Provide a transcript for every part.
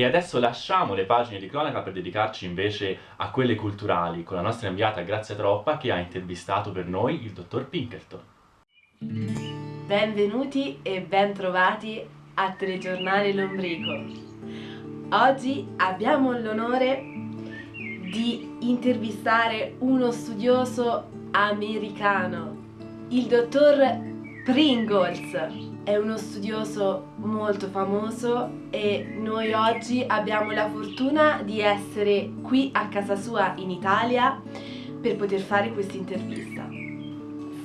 E adesso lasciamo le pagine di cronaca per dedicarci invece a quelle culturali con la nostra inviata Grazia Troppa che ha intervistato per noi il dottor Pinkerton. Benvenuti e bentrovati a Telegiornale Lombrico. Oggi abbiamo l'onore di intervistare uno studioso americano, il dottor Pringles è uno studioso molto famoso e noi oggi abbiamo la fortuna di essere qui a casa sua in Italia per poter fare questa intervista.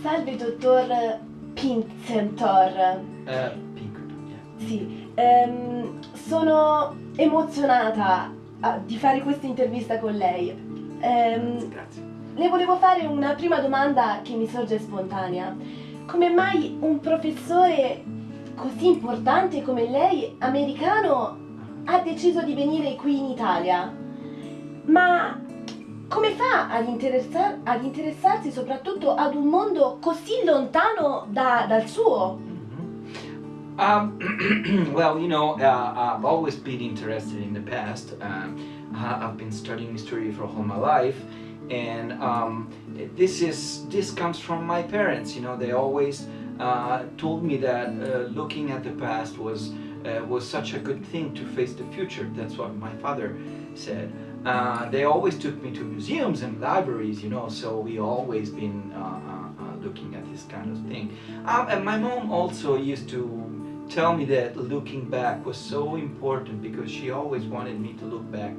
Salve dottor Pincentor. Uh, Pinkerton, yeah. Sì, ehm, sono emozionata ah, di fare questa intervista con lei. Ehm, Grazie. le volevo fare una prima domanda che mi sorge spontanea. Come mai un professore così importante come lei, americano, ha deciso di venire qui in Italia? Ma come fa ad, interessa- ad interessarsi soprattutto ad un mondo così lontano da- dal suo? Mhm. Um, well, you know, uh, I've always been interested in the past. Um, I've been studying history for all my life, and um, this is this comes from my parents. You know, they always uh, told me that uh, looking at the past was uh, was such a good thing to face the future. That's what my father said. Uh, they always took me to museums and libraries, you know, so we always been uh, uh, looking at this kind of thing. Um, and my mom also used to tell me that looking back was so important because she always wanted me to look back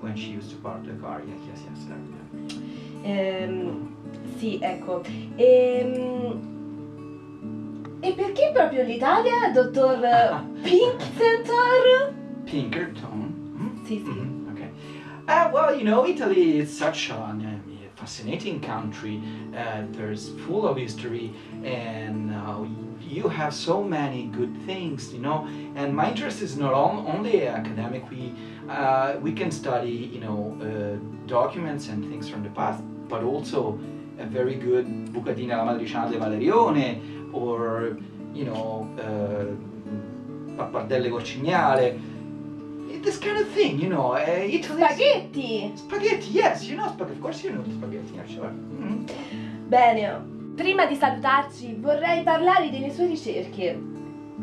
when she used to park the car. Yes, yes, yes. uh, yeah. Ehm, sì, ecco. Ehm, e perché proprio l'Italia, dottor Pincentor? Pinkerton. Hmm? Sì, sì. Mhm, Okay. Uh, well, you know, Italy is such a um, fascinating country. Uh, there's full of history, and uh, you have so many good things, you know. And my interest is not on, only academic. We uh, we can study, you know, uh, documents and things from the past, but also a very good Bucatina la Matriciana de Valerione, or you know, uh, Pappardelle Corcignale this kind of thing, you know. Uh, Italy. Spaghetti! Spaghetti, yes, you know spaghetti. Of course, you know spaghetti, yeah, sure. Mhm. Bene, prima di salutarci vorrei parlare delle sue ricerche.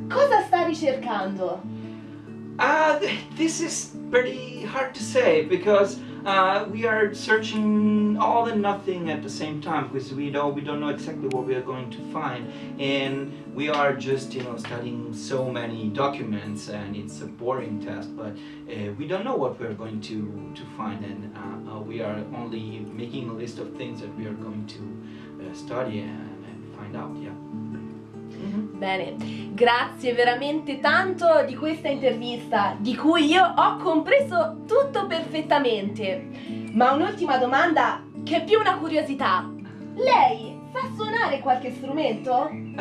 Cosa sta ricercando? Uh, th- this is pretty hard to say because uh, we are searching all and nothing at the same time because we don't we don't know exactly what we are going to find and we are just you know studying so many documents and it's a boring task but uh, we don't know what we're going to to find and uh, uh, we are only making a list of things that we are going to uh, study and, and find out yeah. Bene, grazie veramente tanto di questa intervista, di cui io ho compreso tutto perfettamente. Ma un'ultima domanda che è più una curiosità. Lei sa suonare qualche strumento?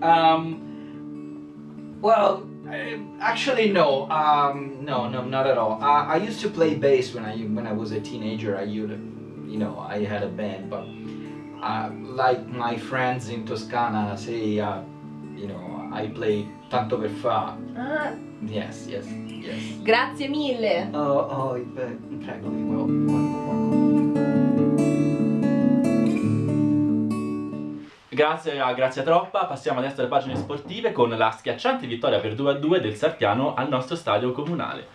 um, well, uh, actually, no. Um, no, no, not at all. I, I used to play bass when I when I was a teenager. I you know, I had a band, but uh, like my friends in Toscana say, uh, you know, I play tanto per fa. Ah, Yes, yes, yes. grazie mille. Oh, oh, beh, prego, well, well, Grazie a Grazia Troppa, passiamo adesso alle pagine sportive con la schiacciante vittoria per 2-2 del Sartiano al nostro stadio comunale.